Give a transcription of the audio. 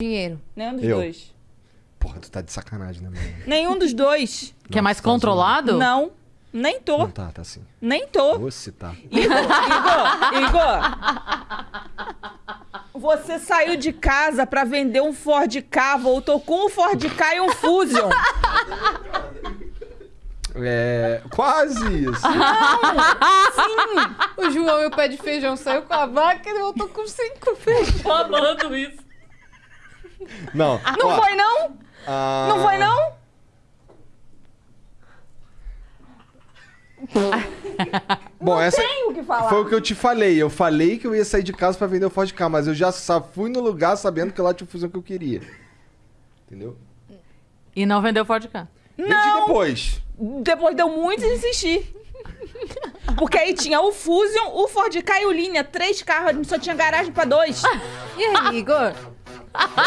dinheiro? Nenhum dos Eu. dois. Porra, tu tá de sacanagem, né, mano? Nenhum dos dois. Que é mais controlado? Não. Nem tô. Não tá, tá assim. Nem tô. Você tá. Igor, Igor, Igor. Você saiu de casa pra vender um Ford K, voltou com um Ford K e um Fusion. É. Quase isso. O João e o pé de feijão saiu com a vaca e ele voltou com cinco feijão. Tô amando isso. Não. Não ó, foi, não? ah, Não foi, não? Bom, essa Tem o que falar. foi o que eu te falei. Eu falei que eu ia sair de casa pra vender o Ford K, mas eu já só fui no lugar sabendo que lá tinha o fusão que eu queria. Entendeu? E não vendeu Ford K. Vendi Não. depois. Depois deu muito insistir. Porque aí tinha o Fusion, o Ford Ka e o Linha. Três carros, a gente só tinha garagem pra dois. E aí, Igor?